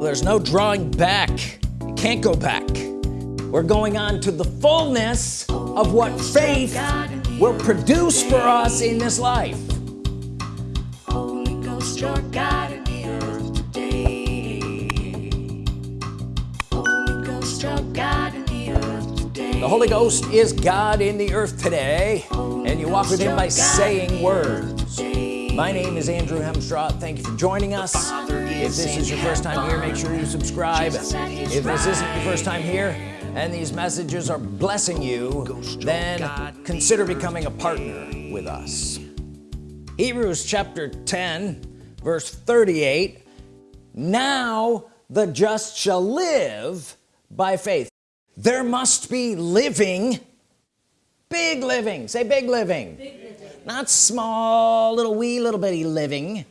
there's no drawing back you can't go back we're going on to the fullness of what faith will produce for us in this life Holy Ghost, your God in the earth today. Holy Ghost, your God in the earth today. the Holy Ghost is God in the earth today and you walk with him by saying words my name is Andrew Hemstraw thank you for joining us. If this is your first time here make sure you subscribe. If this isn't your first time here and these messages are blessing you then consider becoming a partner with us. Hebrews chapter 10 verse 38 now the just shall live by faith. There must be living big living. Say big living, big living. Not small little wee little bitty living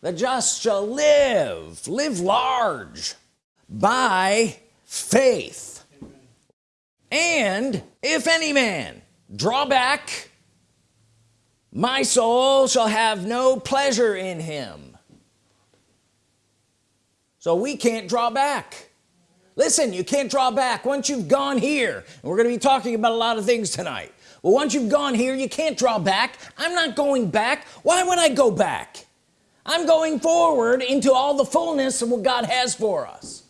the just shall live live large by faith. And if any man draw back my soul shall have no pleasure in him. So we can't draw back. Listen you can't draw back. Once you've gone here and we're gonna be talking about a lot of things tonight well once you've gone here you can't draw back. I'm not going back. Why would I go back? I'm going forward into all the fullness of what God has for us.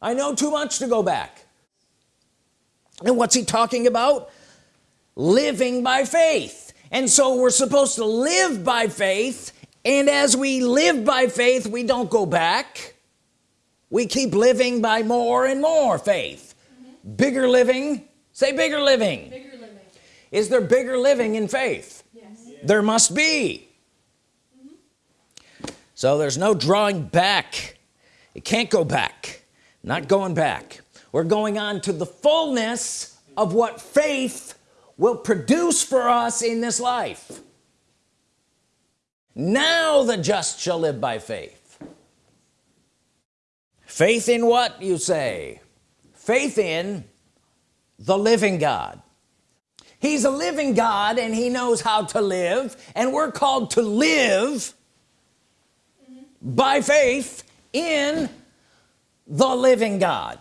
I know too much to go back. And what's he talking about? Living by faith. And so we're supposed to live by faith. And as we live by faith we don't go back. We keep living by more and more faith. Mm -hmm. bigger living say bigger living. bigger living. Is there bigger living in faith? Yes. there must be. Mm -hmm. so there's no drawing back. It can't go back. Not going back. We're going on to the fullness of what faith will produce for us in this life. Now the just shall live by faith. Faith in what you say? Faith in the living God. He's a living God and he knows how to live and we're called to live by faith in the living God.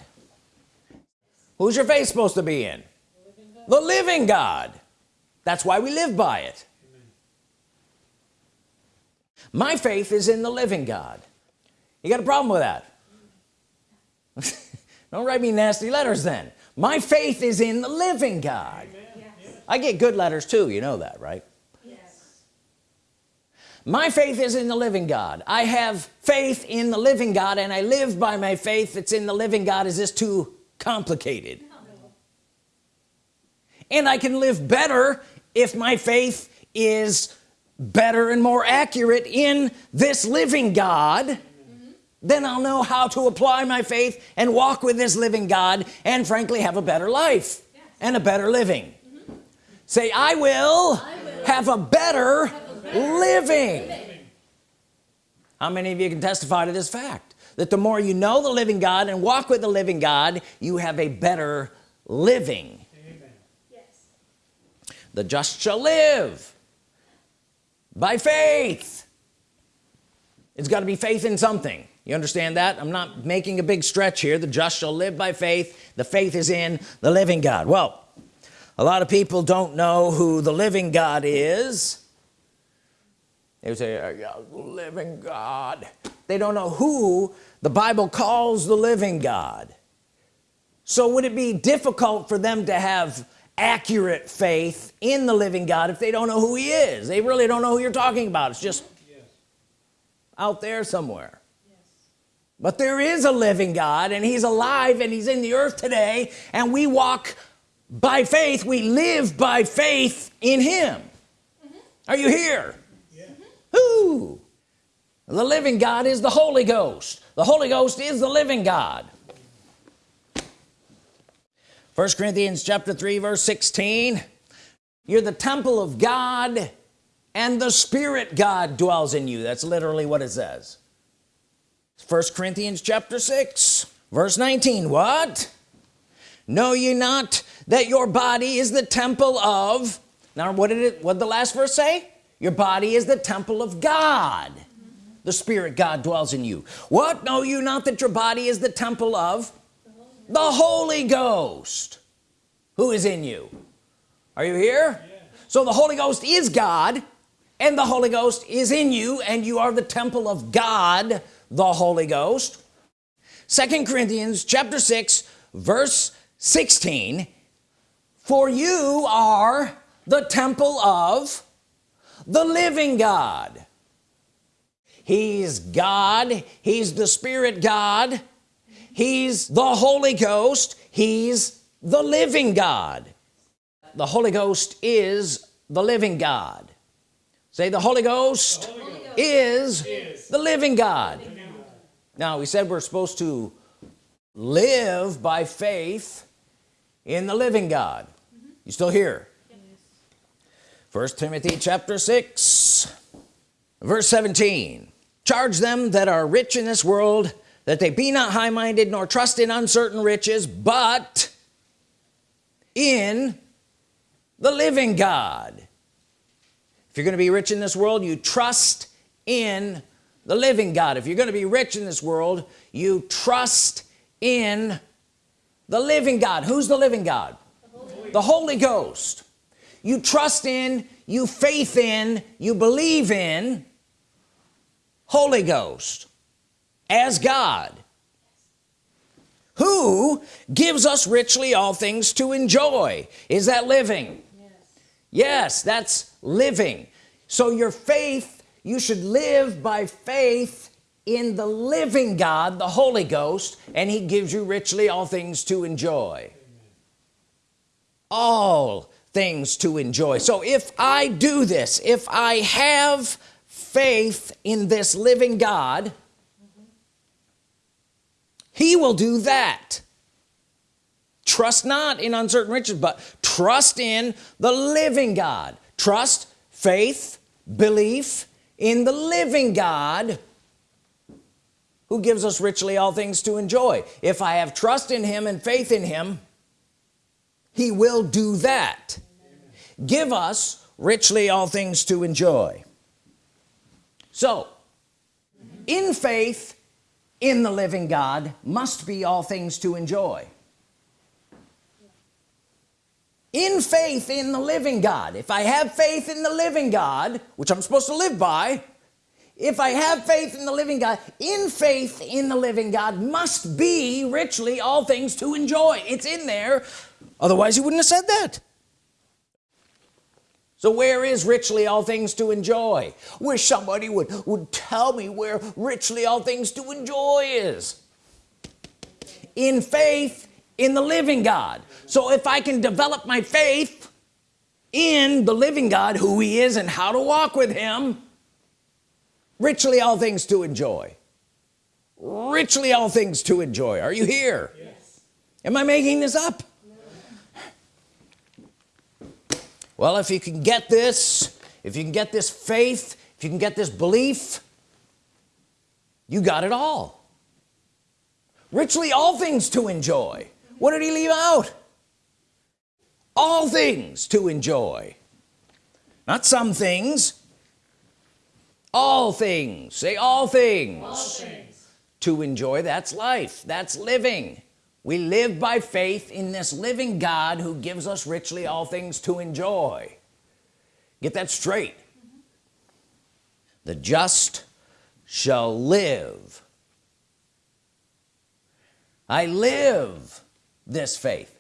Who's your faith supposed to be in? The living God. That's why we live by it. My faith is in the living God. You got a problem with that? Don't write me nasty letters then my faith is in the living God yes. I get good letters too you know that right yes. my faith is in the living God I have faith in the living God and I live by my faith that's in the living God is this too complicated and I can live better if my faith is better and more accurate in this living God. Then I'll know how to apply my faith and walk with this living God and frankly have a better life yes. and a better living mm -hmm. say I will, I will, have a better, have a better living. living how many of you can testify to this fact that the more you know the living God and walk with the living God you have a better living Amen. the just shall live by faith it's got to be faith in something you understand that? I'm not making a big stretch here. The just shall live by faith. The faith is in the living God. Well a lot of people don't know who the living God is. They say uh, living God. They don't know who the Bible calls the living God. So would it be difficult for them to have accurate faith in the living God if they don't know who he is? They really don't know who you're talking about. It's just yes. out there somewhere. But there is a living God and he's alive and he's in the earth today and we walk by faith we live by faith in him mm -hmm. are you here yeah. Who? the living God is the Holy Ghost the Holy Ghost is the living God first Corinthians chapter 3 verse 16 you're the temple of God and the Spirit God dwells in you that's literally what it says first Corinthians chapter 6 verse 19 what? Know ye not that your body is the temple of now what did it what did the last verse say? Your body is the temple of God. The Spirit God dwells in you. What? Know you not that your body is the temple of the Holy Ghost who is in you? Are you here? So the Holy Ghost is God and the Holy Ghost is in you and you are the temple of God the Holy Ghost. Second Corinthians chapter 6 verse 16 for you are the temple of the living God. He's God. He's the Spirit God. He's the Holy Ghost. He's the living God. The Holy Ghost is the living God. Say the Holy Ghost, the Holy Ghost is, is, the living God. Now we said we're supposed to live by faith in the living God. Mm -hmm. you still here? First Timothy chapter 6 verse 17 charge them that are rich in this world that they be not high-minded nor trust in uncertain riches but in the living God. If you're gonna be rich in this world you trust in the living God. If you're gonna be rich in this world you trust in the living God. Who's the living God? The Holy, the Holy Ghost. You trust in you faith in you believe in Holy Ghost as God who gives us richly all things to enjoy. Is that living? Yes, yes that's living. So your faith you should live by faith in the living God the Holy Ghost and he gives you richly all things to enjoy. All things to enjoy. So if I do this if I have faith in this living God he will do that. Trust not in uncertain riches but trust in the living God. Trust faith belief in the living God who gives us richly all things to enjoy. If I have trust in him and faith in him he will do that. Amen. give us richly all things to enjoy. So in faith in the living God must be all things to enjoy in faith in the living God. If I have faith in the living God which I'm supposed to live by if I have faith in the living God in faith in the living God must be richly all things to enjoy. It's in there. Otherwise he wouldn't have said that. So where is richly all things to enjoy? Wish somebody would would tell me where richly all things to enjoy is. In faith in the living God. So if I can develop my faith in the living God who he is and how to walk with him richly all things to enjoy. Richly all things to enjoy. Are you here? Yes. am I making this up? No. well if you can get this if you can get this faith if you can get this belief you got it all. Richly all things to enjoy what did he leave out? All things to enjoy. Not some things. All things. Say all things, all things. to enjoy that's life. That's living. We live by faith in this living God who gives us richly all things to enjoy. Get that straight. The just shall live. I live this faith.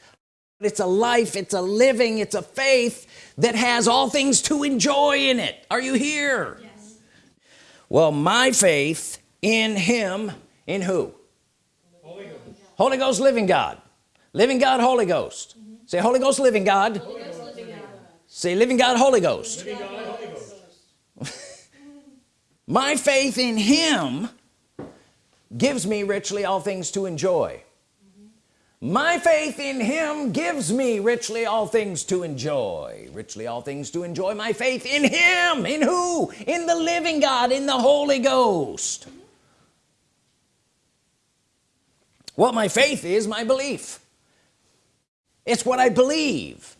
It's a life it's a living it's a faith that has all things to enjoy in it. Are you here? Yes. Well my faith in him in who? Holy Ghost, Holy Ghost living God. Living God Holy Ghost. Mm -hmm. say Holy Ghost living God, Holy Ghost, living God. say living God Holy Ghost, living God, Holy Ghost. my faith in him gives me richly all things to enjoy my faith in him gives me richly all things to enjoy. Richly all things to enjoy my faith in him. In who? In the living God in the Holy Ghost. What my faith is my belief. It's what I believe.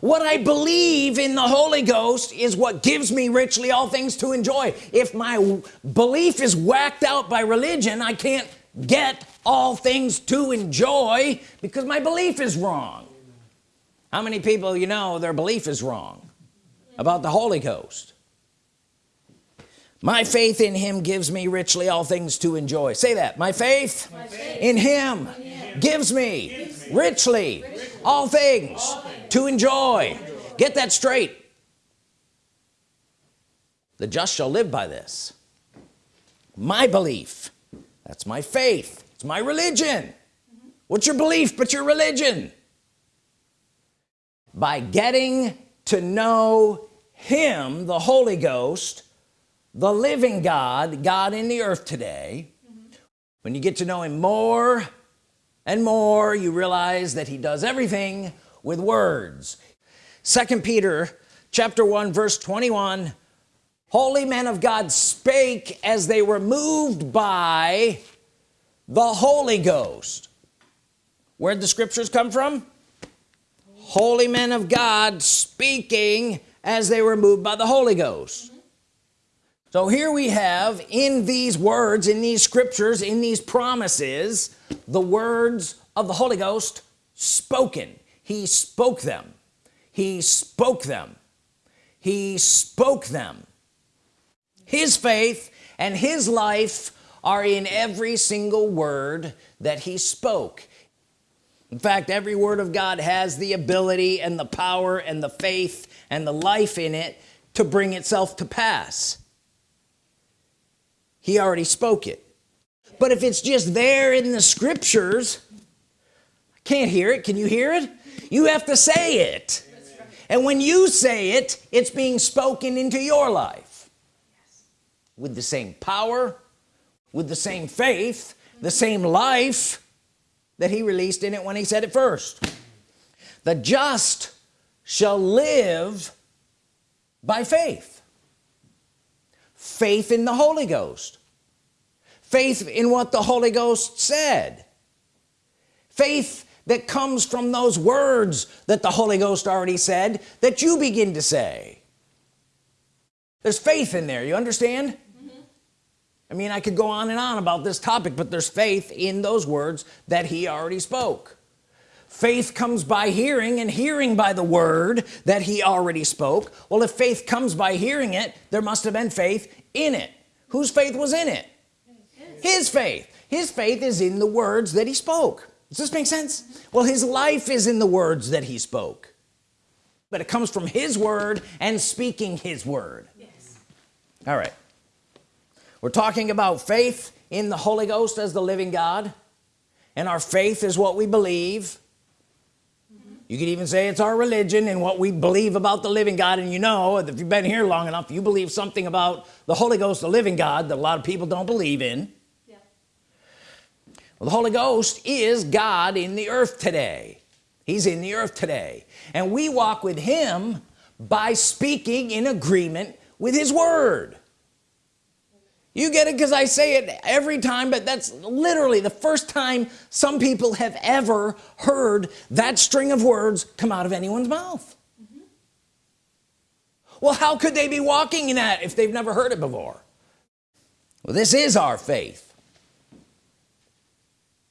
What I believe in the Holy Ghost is what gives me richly all things to enjoy. If my belief is whacked out by religion I can't get all things to enjoy because my belief is wrong. How many people you know their belief is wrong about the Holy Ghost? My faith in him gives me richly all things to enjoy. Say that. My faith, my faith in, him gives me, richly, all, things all things to enjoy. Get that straight. The just shall live by this. My belief that's my faith it's my religion mm -hmm. what's your belief but your religion by getting to know him the Holy Ghost the living God God in the earth today mm -hmm. when you get to know him more and more you realize that he does everything with words second Peter chapter 1 verse 21 holy men of God spake as they were moved by the Holy Ghost. Where'd the scriptures come from? Holy men of God speaking as they were moved by the Holy Ghost. So here we have in these words in these scriptures in these promises the words of the Holy Ghost spoken. He spoke them. He spoke them. He spoke them his faith and his life are in every single word that he spoke. In fact every word of God has the ability and the power and the faith and the life in it to bring itself to pass. He already spoke it. But if it's just there in the scriptures I can't hear it. Can you hear it? You have to say it. And when you say it it's being spoken into your life with the same power with the same faith the same life that he released in it when he said it first. The just shall live by faith. Faith in the Holy Ghost. Faith in what the Holy Ghost said. Faith that comes from those words that the Holy Ghost already said that you begin to say. There's faith in there you understand. I mean I could go on and on about this topic but there's faith in those words that he already spoke. Faith comes by hearing and hearing by the word that he already spoke. Well if faith comes by hearing it there must have been faith in it. Whose faith was in it? His faith. His faith is in the words that he spoke. Does this make sense? Well his life is in the words that he spoke. But it comes from his word and speaking his word. Yes. all right we're talking about faith in the Holy Ghost as the living God. And our faith is what we believe. You could even say it's our religion and what we believe about the living God. And you know if you've been here long enough you believe something about the Holy Ghost the living God that a lot of people don't believe in. Yeah. well, the Holy Ghost is God in the earth today. He's in the earth today. And we walk with him by speaking in agreement with his word you get it? Because I say it every time but that's literally the first time some people have ever heard that string of words come out of anyone's mouth. Mm -hmm. well how could they be walking in that if they've never heard it before? Well this is our faith.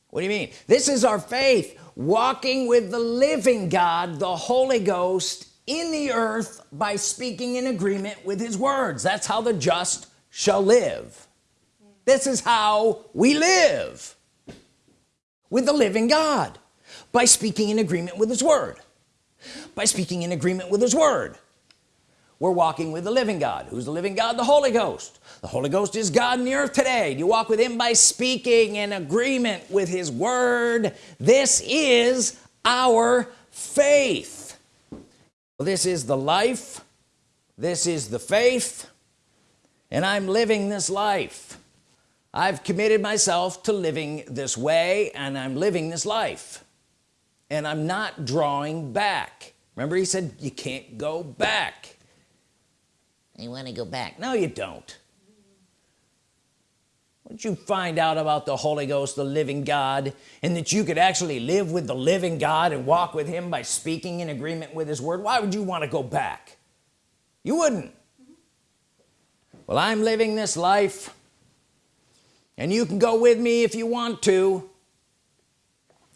What do you mean? This is our faith walking with the living God the Holy Ghost in the earth by speaking in agreement with his words. That's how the just shall live. This is how we live with the living God by speaking in agreement with his word. By speaking in agreement with his word. We're walking with the living God. Who's the living God? The Holy Ghost. The Holy Ghost is God in the earth today. You walk with him by speaking in agreement with his word? This is our faith. Well, this is the life. This is the faith and I'm living this life. I've committed myself to living this way and I'm living this life. And I'm not drawing back. Remember he said you can't go back. You want to go back. No you don't. Didn't you find out about the Holy Ghost the living God and that you could actually live with the living God and walk with him by speaking in agreement with his word? Why would you want to go back? You wouldn't well I'm living this life and you can go with me if you want to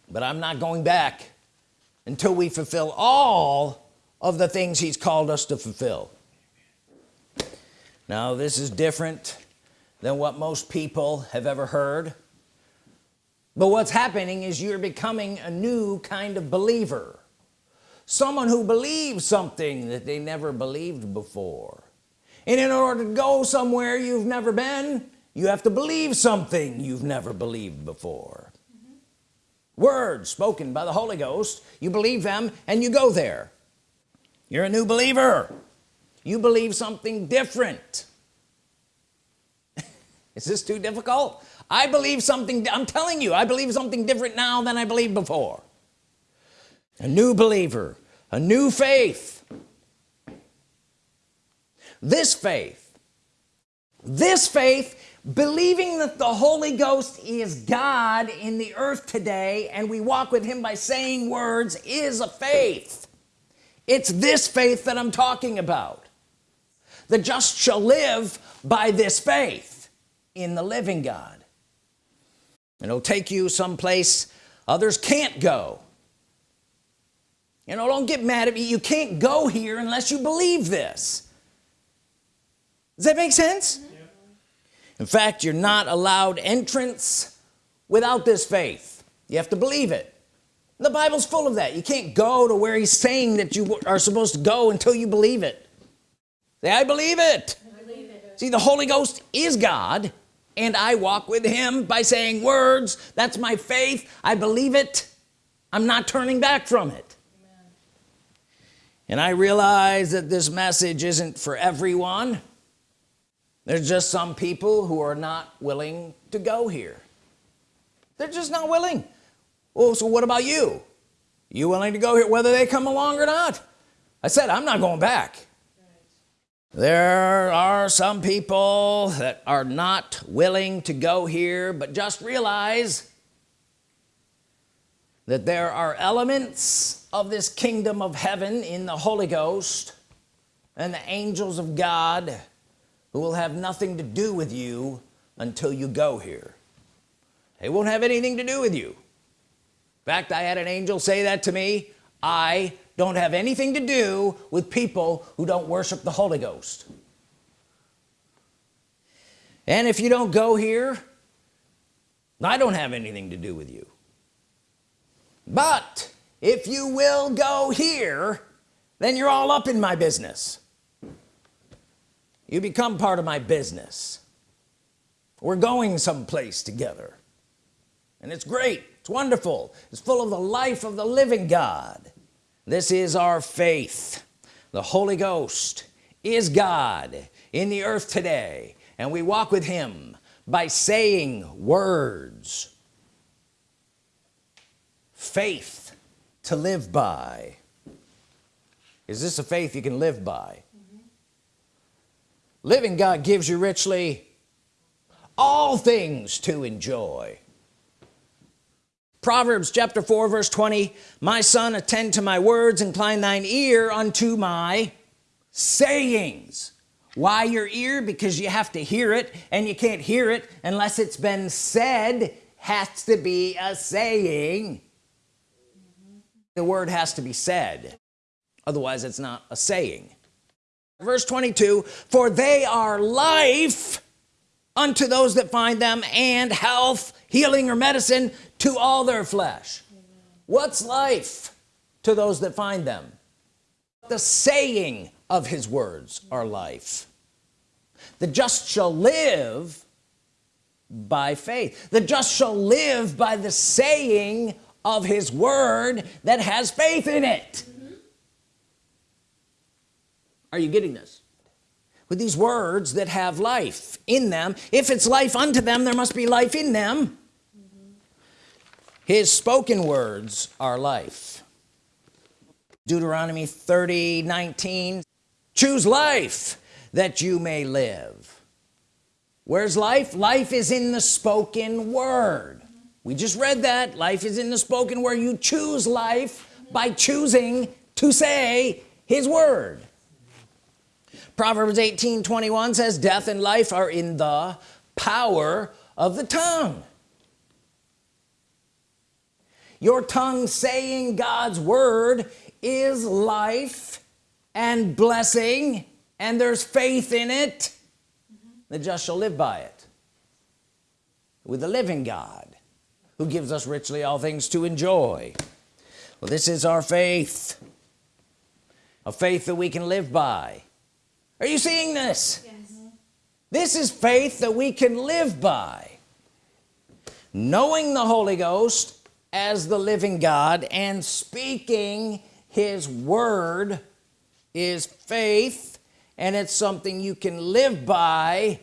but I'm not going back until we fulfill all of the things he's called us to fulfill. Now this is different than what most people have ever heard but what's happening is you're becoming a new kind of believer someone who believes something that they never believed before and in order to go somewhere you've never been you have to believe something you've never believed before. Mm -hmm. words spoken by the Holy Ghost you believe them and you go there. You're a new believer. You believe something different. Is this too difficult? I believe something I'm telling you I believe something different now than I believed before. A new believer a new faith this faith this faith believing that the Holy Ghost is God in the earth today and we walk with him by saying words is a faith. It's this faith that I'm talking about. The just shall live by this faith in the living God. And it'll take you someplace others can't go. You know don't get mad at me. You can't go here unless you believe this does that make sense? In fact you're not allowed entrance without this faith. You have to believe it. The Bible's full of that. You can't go to where he's saying that you are supposed to go until you believe it. Say I believe it, I believe it. see the Holy Ghost is God and I walk with him by saying words. That's my faith. I believe it. I'm not turning back from it. Amen. and I realize that this message isn't for everyone there's just some people who are not willing to go here. They're just not willing. Oh so what about you? You willing to go here whether they come along or not? I said I'm not going back. There are some people that are not willing to go here but just realize that there are elements of this kingdom of heaven in the Holy Ghost and the angels of God who will have nothing to do with you until you go here. They won't have anything to do with you. In fact I had an angel say that to me. I don't have anything to do with people who don't worship the Holy Ghost. And if you don't go here I don't have anything to do with you. But if you will go here then you're all up in my business you become part of my business. We're going someplace together. And it's great. It's wonderful. It's full of the life of the living God. This is our faith. The Holy Ghost is God in the earth today and we walk with him by saying words. Faith to live by. Is this a faith you can live by. Living God gives you richly all things to enjoy. Proverbs chapter 4 verse 20 my son attend to my words incline thine ear unto my sayings. Why your ear? Because you have to hear it and you can't hear it unless it's been said. Has to be a saying. The word has to be said. Otherwise it's not a saying verse 22 for they are life unto those that find them and health healing or medicine to all their flesh. What's life to those that find them? The saying of his words are life. The just shall live by faith. The just shall live by the saying of his word that has faith in it. Are you getting this? With these words that have life in them if it's life unto them there must be life in them. Mm -hmm. his spoken words are life. Deuteronomy 30 19 choose life that you may live. Where's life? Life is in the spoken word. We just read that. Life is in the spoken word. You choose life by choosing to say his word Proverbs 18 21 says death and life are in the power of the tongue. Your tongue saying God's Word is life and blessing and there's faith in it. The just shall live by it. With the living God who gives us richly all things to enjoy. Well this is our faith. A faith that we can live by are you seeing this? Yes. Mm-hmm. this is faith that we can live by. Knowing the Holy Ghost as the living God and speaking his word is faith and it's something you can live by.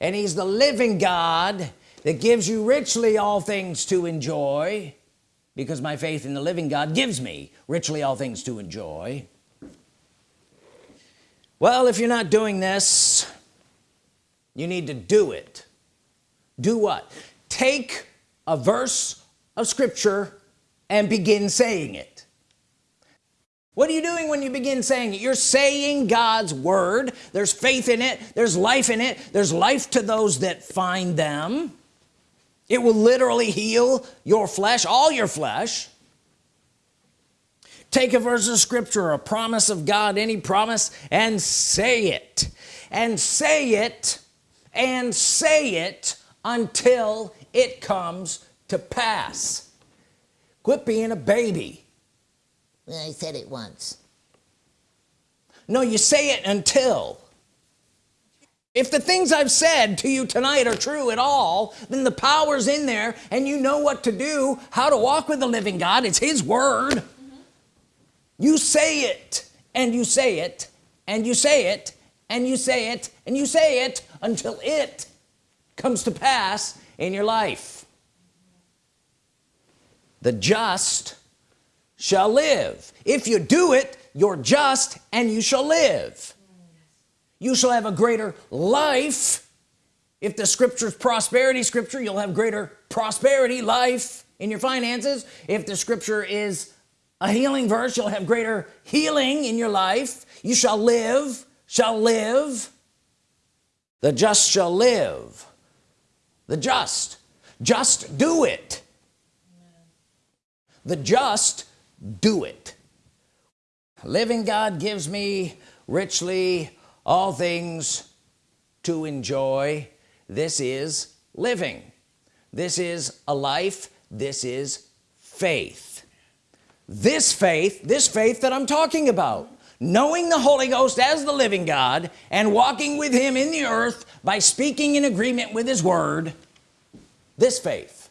And he's the living God that gives you richly all things to enjoy because my faith in the living God gives me richly all things to enjoy well if you're not doing this you need to do it. Do what? Take a verse of Scripture and begin saying it. What are you doing when you begin saying it? You're saying God's Word. There's faith in it. There's life in it. There's life to those that find them. It will literally heal your flesh all your flesh take a verse of scripture a promise of God any promise and say it. And say it and say it until it comes to pass. Quit being a baby. I said it once. No you say it until. If the things I've said to you tonight are true at all then the power's in there and you know what to do how to walk with the living God. It's his word. You say it and you say it and you say it and you say it and you say it until it comes to pass in your life. The just shall live. If you do it you're just and you shall live. You shall have a greater life. If the scripture's prosperity scripture you'll have greater prosperity life in your finances. If the scripture is a healing verse you'll have greater healing in your life. You shall live shall live. The just shall live. The just just do it. The just do it. Living God gives me richly all things to enjoy. This is living. This is a life. This is faith this faith this faith that I'm talking about. Knowing the Holy Ghost as the living God and walking with him in the earth by speaking in agreement with his word this faith.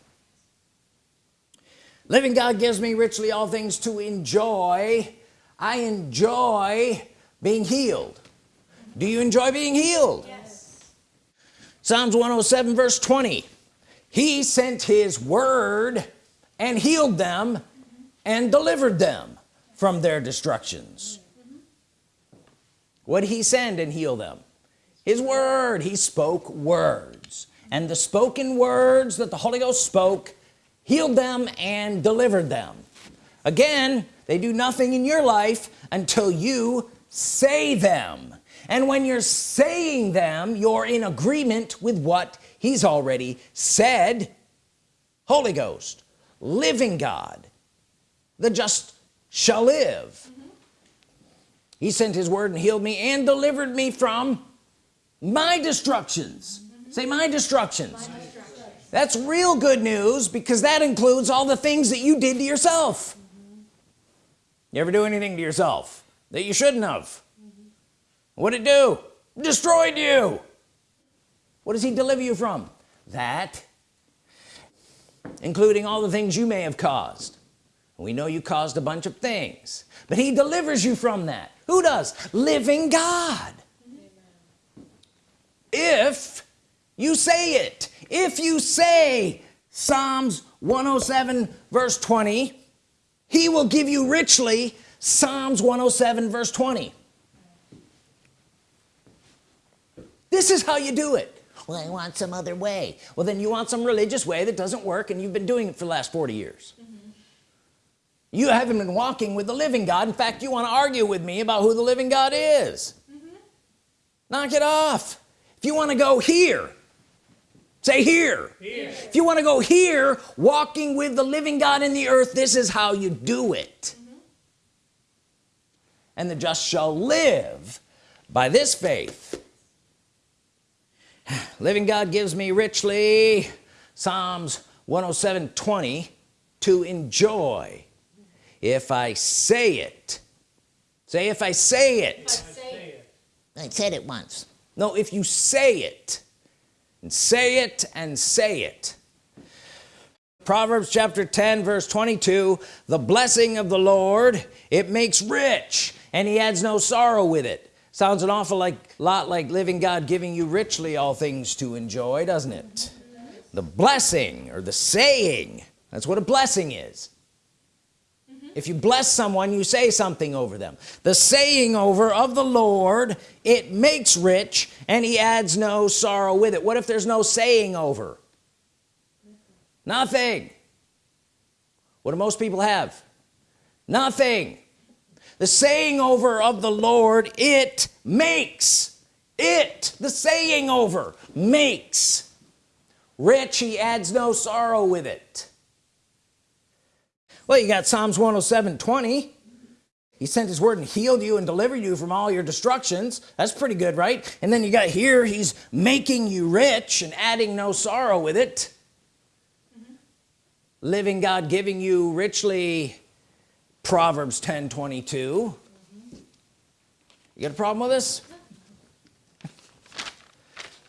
Living God gives me richly all things to enjoy. I enjoy being healed. Do you enjoy being healed? Yes. Psalms 107 verse 20 he sent his word and healed them and delivered them from their destructions. What he send and heal them? His word. He spoke words. And the spoken words that the Holy Ghost spoke healed them and delivered them. Again they do nothing in your life until you say them. And when you're saying them you're in agreement with what he's already said. Holy Ghost living God the just shall live mm -hmm. he sent his word and healed me and delivered me from my destructions mm -hmm. say my destructions. my destructions that's real good news because that includes all the things that you did to yourself mm -hmm. you ever do anything to yourself that you shouldn't have what did it do destroyed you what does he deliver you from that including all the things you may have caused we know you caused a bunch of things but he delivers you from that. Who does? Living God. If you say it if you say Psalms 107 verse 20 he will give you richly Psalms 107 verse 20 this is how you do it. Well, I want some other way. well then you want some religious way that doesn't work and you've been doing it for the last 40 years you haven't been walking with the living God. In fact you want to argue with me about who the living God is. Mm-hmm. Knock it off. If you want to go here say here. here. If you want to go here walking with the living God in the earth this is how you do it. Mm-hmm. And the just shall live by this faith. Living God gives me richly. Psalms 107 20 to enjoy if I say it. Say if I say it. I said it once. no if you say it. And say it and say it. Proverbs chapter 10 verse 22 the blessing of the Lord it makes rich and he adds no sorrow with it. Sounds an awful like lot like living God giving you richly all things to enjoy doesn't it? The blessing or the saying that's what a blessing is if you bless someone you say something over them. The saying over of the Lord it makes rich and he adds no sorrow with it. What if there's no saying over? Nothing. What do most people have? Nothing. The saying over of the Lord it makes it the saying over makes rich. He adds no sorrow with it well you got Psalms 107 20 he sent his word and healed you and delivered you from all your destructions. That's pretty good right? And then you got here he's making you rich and adding no sorrow with it. Living God giving you richly Proverbs 10 22 you got a problem with this?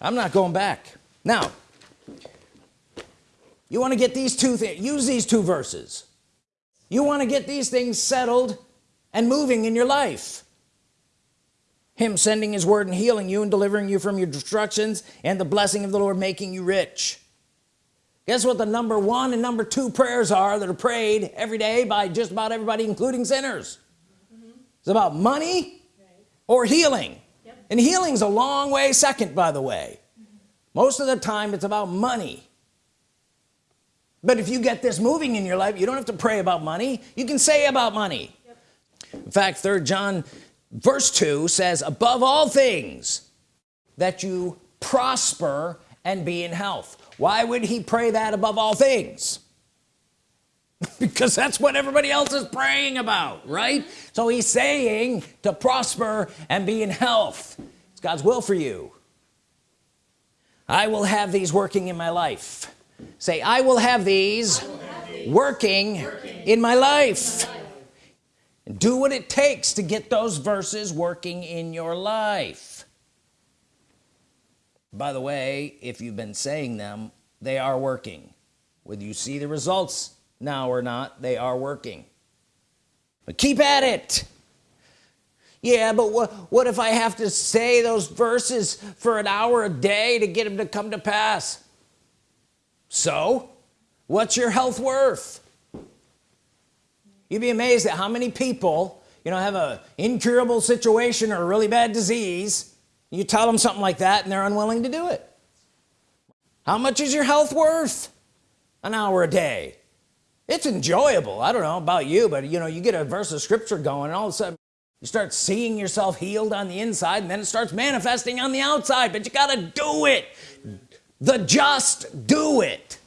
I'm not going back. Now you want to get these two things use these two verses you want to get these things settled and moving in your life. Him sending his word and healing you and delivering you from your destructions and the blessing of the Lord making you rich. Guess what the number one and number two prayers are that are prayed every day by just about everybody including sinners? It's about money or healing. And healing's a long way second by the way. Most of the time it's about money but if you get this moving in your life you don't have to pray about money. You can say about money. In fact third John verse 2 says above all things that you prosper and be in health. Why would he pray that above all things? Because that's what everybody else is praying about right? So he's saying to prosper and be in health. It's God's will for you. I will have these working in my life say I will have these, Working, in my life. And do what it takes to get those verses working in your life. By the way if you've been saying them they are working. Whether you see the results now or not they are working. But keep at it. Yeah but what what if I have to say those verses for an hour a day to get them to come to pass so what's your health worth? You'd be amazed at how many people you know have a incurable situation or a really bad disease you tell them something like that and they're unwilling to do it. How much is your health worth? An hour a day. It's enjoyable. I don't know about you but you know you get a verse of scripture going and all of a sudden you start seeing yourself healed on the inside and then it starts manifesting on the outside but you got to do it the just do it.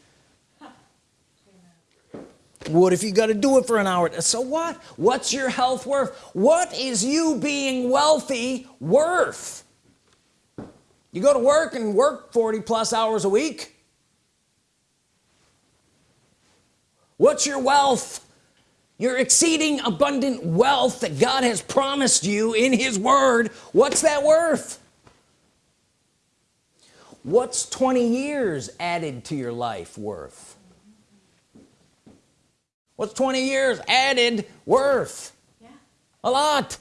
What if you got to do it for an hour? So what? What's your health worth? What is you being wealthy worth? You go to work and work 40 plus hours a week. What's your wealth? Your exceeding abundant wealth that God has promised you in his word. What's that worth what's 20 years added to your life worth? What's 20 years added worth? Yeah. a lot.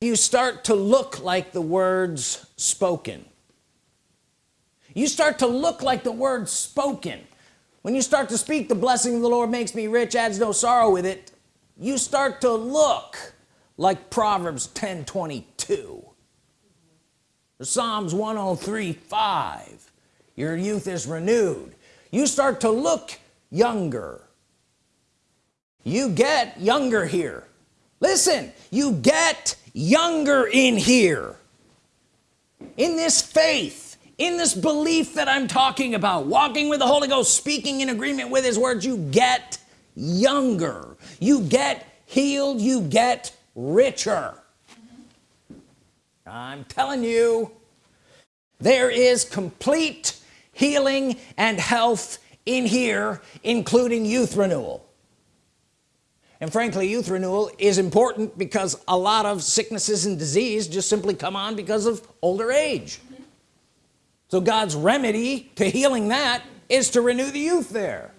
You start to look like the words spoken. You start to look like the words spoken. When you start to speak the blessing of the Lord makes me rich adds no sorrow with it. You start to look like Proverbs 10 22 Psalms 103 5 your youth is renewed. You start to look younger. You get younger here. Listen you get younger in here. In this faith in this belief that I'm talking about walking with the Holy Ghost speaking in agreement with his words you get younger. You get healed you get richer I'm telling you there is complete healing and health in here including youth renewal. And frankly youth renewal is important because a lot of sicknesses and disease just simply come on because of older age. So God's remedy to healing that is to renew the youth there.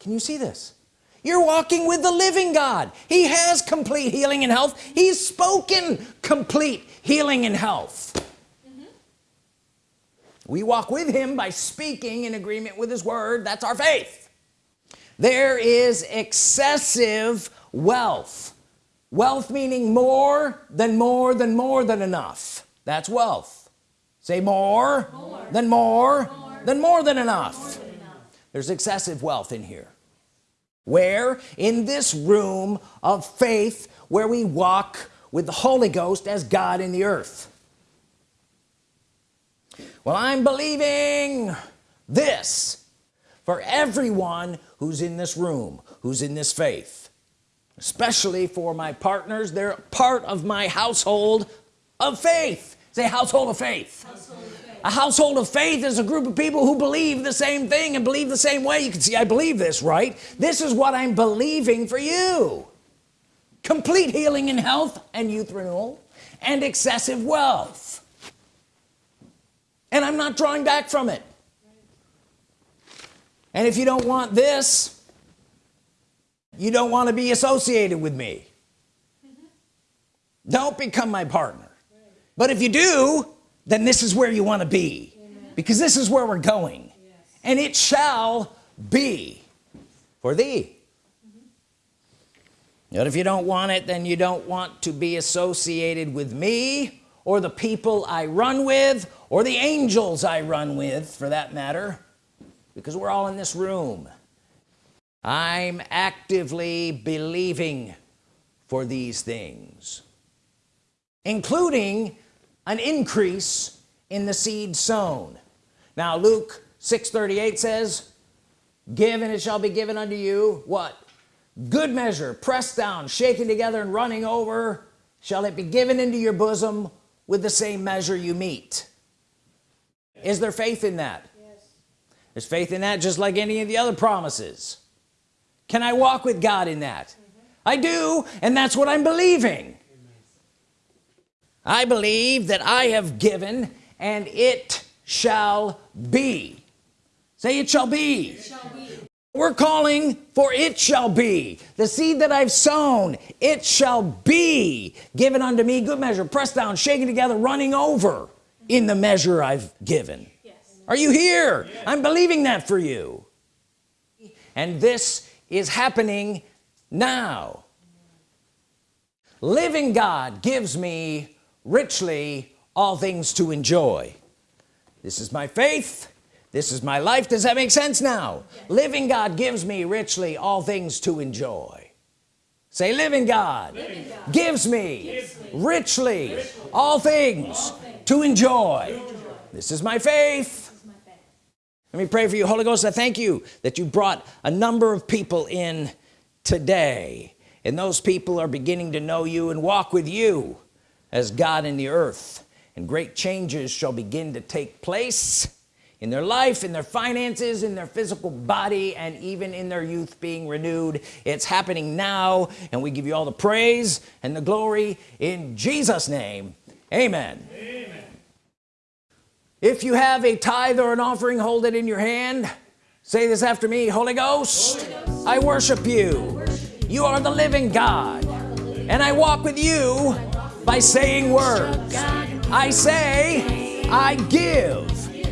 Can you see this you're walking with the living God. He has complete healing and health. He's spoken complete healing and health. Mm-hmm. We walk with him by speaking in agreement with his word. That's our faith. There is excessive wealth. Wealth meaning more than more than more than enough. That's wealth. Say more, more. than more, more, than more than enough. more than enough. There's excessive wealth in here where? In this room of faith where we walk with the Holy Ghost as God in the earth. Well I'm believing this for everyone who's in this room who's in this faith especially for my partners. They're part of my household of faith. Say household of faith, household. A household of faith is a group of people who believe the same thing and believe the same way. You can see I believe this right? This is what I'm believing for you. Complete healing and health and youth renewal and excessive wealth. And I'm not drawing back from it. And if you don't want this you don't want to be associated with me. Mm-hmm. Don't become my partner. But if you do then this is where you want to be because this is where we're going. And it shall be for thee. Mm-hmm. But if you don't want it then you don't want to be associated with me or the people I run with or the angels I run with for that matter because we're all in this room. I'm actively believing for these things including an increase in the seed sown. Now Luke 638 says give and it shall be given unto you. What? Good measure pressed down shaken together and running over. Shall it be given into your bosom with the same measure you mete. Is there faith in that? Yes. there's faith in that just like any of the other promises. Can I walk with God in that? Mm -hmm. I do and that's what I'm believing. I believe that I have given and it shall be. Say it shall be, it shall be. we're calling for it shall be. The seed that I've sown it shall be given unto me. Good measure. Pressed down shaken together running over in the measure I've given. Yes. are you here? Yes. I'm believing that for you. And this is happening now. Living God gives me richly all things to enjoy. This is my faith. This is my life. Does that make sense now? Yes. living God gives me richly all things to enjoy. Say living God, living God. Gives, me gives me richly, richly all, things all things to enjoy, to enjoy. this is my faith. Let me pray for you. Holy Ghost I thank you that you brought a number of people in today. And those people are beginning to know you and walk with you as God in the earth. And great changes shall begin to take place in their life in their finances in their physical body and even in their youth being renewed. It's happening now and we give you all the praise and the glory in Jesus name. Amen, amen. if you have a tithe or an offering hold it in your hand. Say this after me Holy Ghost, Holy Ghost. I, worship. I worship you. You are the living God and I walk with you by saying words. I say I give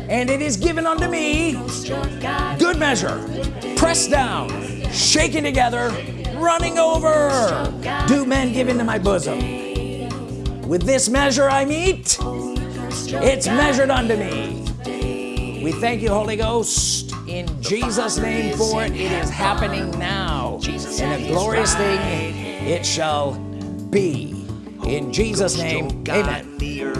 and it is given unto me. Good measure. Pressed down. Shaken together. Running over. Do men give into my bosom? With this measure I mete it's measured unto me. We thank you Holy Ghost in Jesus name for it. It is happening now. And a glorious thing it shall be in Jesus name amen